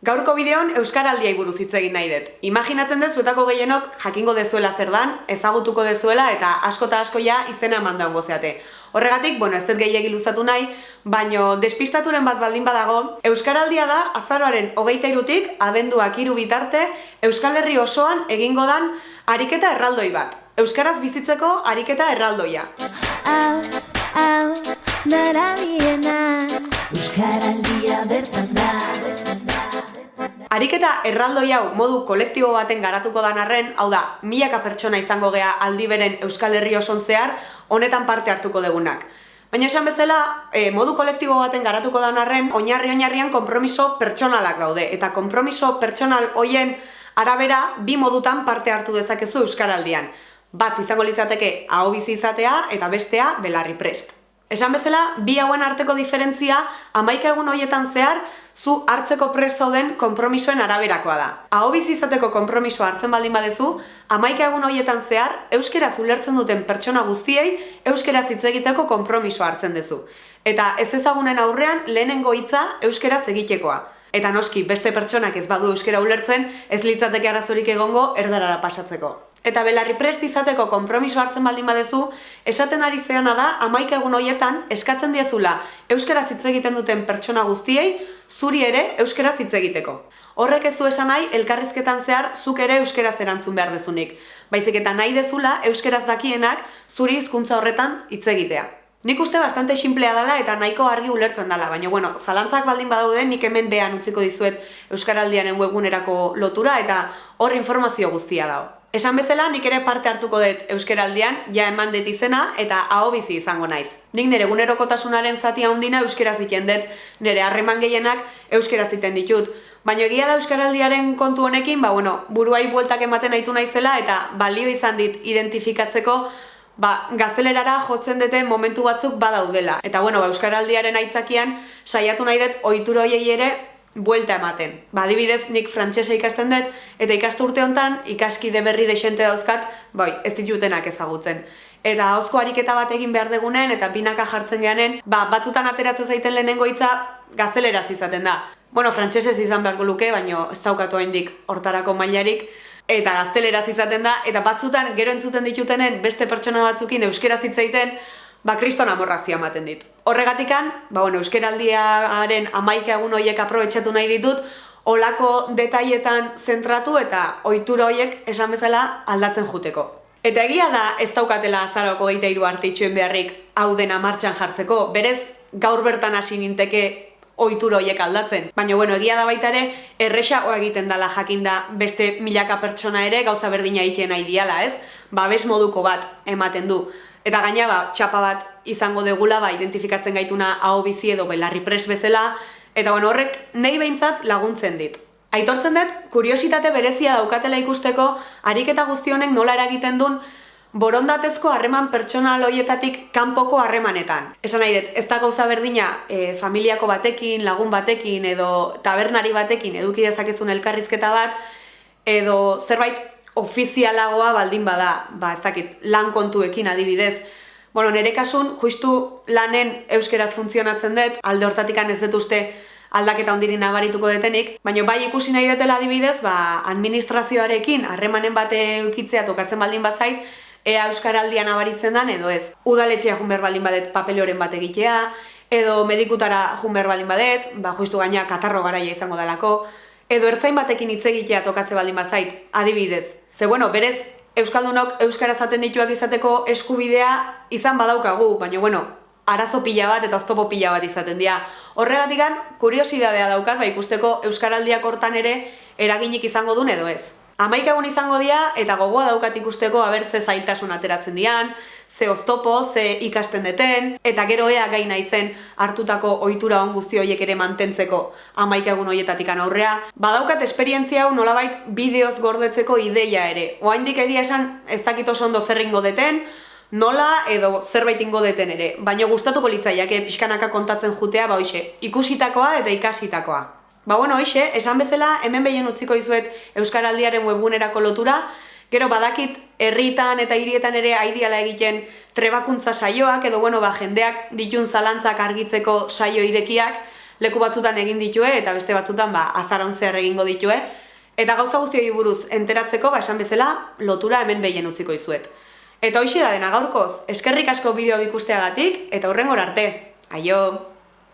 Gaurko bideon Euskaraldiai buruz hitz egin nahi dut. Imaginatzen dut zuetako gehienok jakingo dezuela zer dan, ezagutuko dezuela eta asko eta asko ja izena eman daungo zeate. Horregatik, bueno, ez dut gehiagi luzatu nahi, baino despistaturen bat baldin badago, Euskaraldia da azaroaren hogeita irutik, abenduak iru bitarte, Euskal Herri osoan egingo dan ariketa erraldoi bat. Euskaraz bizitzeko ariketa erraldoia. Aus, darabiena Euskaraldia bertan da Ariketa erraldoi hau modu kolektibo baten garatuko dan arren, hau da, milaka pertsona izango gea aldi beren Euskal Herri oson zehar, honetan parte hartuko degunak. Baina esan bezala, e, modu kolektibo baten garatuko dan arren, oinarri oinarrian konpromiso pertsonalak daude. Eta konpromiso pertsonal hoien arabera, bi modutan parte hartu dezakezu Euskaraldian. Bat izango litzateke hau bizi izatea eta bestea belarri prest. Esan bezala, bi hauen arteko diferentzia, amaika egun hoietan zehar, zu hartzeko prest zauden konpromisoen araberakoa da. Aho izateko konpromisoa hartzen baldin badezu, amaika egun hoietan zehar, euskeraz ulertzen duten pertsona guztiei, euskeraz hitz egiteko konpromisoa hartzen duzu. Eta ez ezagunen aurrean, lehenengo hitza euskeraz egitekoa. Eta noski, beste pertsonak ez badu euskera ulertzen, ez litzateke arazorik egongo erdarara pasatzeko. Eta belarri prest izateko konpromiso hartzen baldin badezu, esaten ari zeana da, amaika egun hoietan, eskatzen diezula euskaraz hitz egiten duten pertsona guztiei, zuri ere euskaraz hitz egiteko. Horrek ez du esan nahi, elkarrizketan zehar, zuk ere euskaraz erantzun behar dezunik. Baizik eta nahi dezula, euskaraz dakienak, zuri hizkuntza horretan hitz egitea. Nik uste bastante simplea dela eta nahiko argi ulertzen dela, baina bueno, zalantzak baldin badaude nik hemen behan utziko dizuet Euskaraldianen webunerako lotura eta hor informazio guztia dago. Esan bezala, nik ere parte hartuko dut euskeraldian, ja eman dut izena eta aho bizi izango naiz. Nik nire gunerokotasunaren zati handina euskeraz iten dut, nire harreman gehienak euskeraz iten ditut. Baina egia da euskaraldiaren kontu honekin, ba, bueno, buruai bueltak ematen aitu naizela eta balio izan dit identifikatzeko ba, gaztelerara jotzen dute momentu batzuk badaudela. Eta bueno, ba, euskaraldiaren aitzakian saiatu nahi dut ohitura hoiei ere buelta ematen. Ba, adibidez, nik frantsesa ikasten dut, eta ikastu urte hontan ikaskide berri desente dauzkat, bai, ez ditutenak ezagutzen. Eta hauzko ariketa bat egin behar degunen, eta binaka jartzen geanen, ba, batzutan ateratzen zaiten lehenengo hitza gazteleraz izaten da. Bueno, frantsesez izan beharko luke, baino ez daukatu haindik hortarako mailarik, eta gazteleraz izaten da, eta batzutan gero entzuten ditutenen beste pertsona batzukin euskeraz hitzaiten, ba, kriston amorrazioa ematen dit. Horregatikan, ba, bueno, euskeraldiaren amaika egun horiek aprobetsatu nahi ditut, olako detailetan zentratu eta ohitura horiek esan bezala aldatzen juteko. Eta egia da ez daukatela azaroko geita iru arte beharrik hau dena martxan jartzeko, berez gaur bertan hasi ninteke ohitura horiek aldatzen. Baina bueno, egia da baita ere, erresagoa egiten dala jakinda beste milaka pertsona ere gauza berdina egiten nahi diala, ez? Ba, bes moduko bat ematen du. Eta gaina ba, txapa bat izango degula ba, identifikatzen gaituna hau bizi edo belarri pres bezala, eta bueno, horrek nahi behintzat laguntzen dit. Aitortzen dut, kuriositate berezia daukatela ikusteko, ariketa guzti honek nola eragiten duen, borondatezko harreman pertsonal hoietatik kanpoko harremanetan. Esan nahi dut, ez da gauza berdina e, familiako batekin, lagun batekin edo tabernari batekin eduki dezakezun elkarrizketa bat, edo zerbait ofizialagoa baldin bada, ba, ez dakit, lan kontuekin adibidez. Bueno, nire kasun, justu lanen euskeraz funtzionatzen dut, alde hortatik ez dut uste aldaketa ondiri nabarituko detenik, baina bai ikusi nahi dutela adibidez, ba, administrazioarekin harremanen bate ukitzea tokatzen baldin bazait, ea euskaraldian nabaritzen dan edo ez. Udaletxea junber baldin badet papeloren bat egitea, edo medikutara junber baldin badet, ba, justu gaina katarro garaia izango dalako, edo ertzain batekin hitz egitea tokatze baldin bazait, adibidez. Ze bueno, berez euskaldunok euskara zaten dituak izateko eskubidea izan badaukagu, baina bueno, arazo pila bat eta oztopo pila bat izaten dira. Horregatikan, kuriosidadea daukat, ba ikusteko euskaraldiak hortan ere eraginik izango duen edo ez. Amaik egun izango dira eta gogoa daukat ikusteko aber ze zailtasun ateratzen dian, ze oztopo, ze ikasten deten, eta gero ea gaina izen hartutako ohitura on guzti horiek ere mantentzeko amaik egun horietatik aurrea. Badaukat esperientzia hau nolabait bideoz gordetzeko ideia ere. Oaindik egia esan ez dakit oso ondo zerringo deten, nola edo zerbait ingo deten ere. Baina gustatuko litzaiake pixkanaka kontatzen jutea ba hoxe, ikusitakoa eta ikasitakoa. Ba bueno, hoxe, esan bezala, hemen behien utziko izuet Euskaraldiaren webunerako lotura, gero badakit herritan eta hirietan ere aidiala egiten trebakuntza saioak, edo bueno, ba, jendeak ditun zalantzak argitzeko saio irekiak, leku batzutan egin ditue eta beste batzutan ba azaron zer egingo ditue eta gauza guztioi buruz enteratzeko ba esan bezala lotura hemen behien utziko izuet. Eta hoxe da dena gaurkoz, eskerrik asko bideo ikusteagatik eta hurrengor arte. Aio!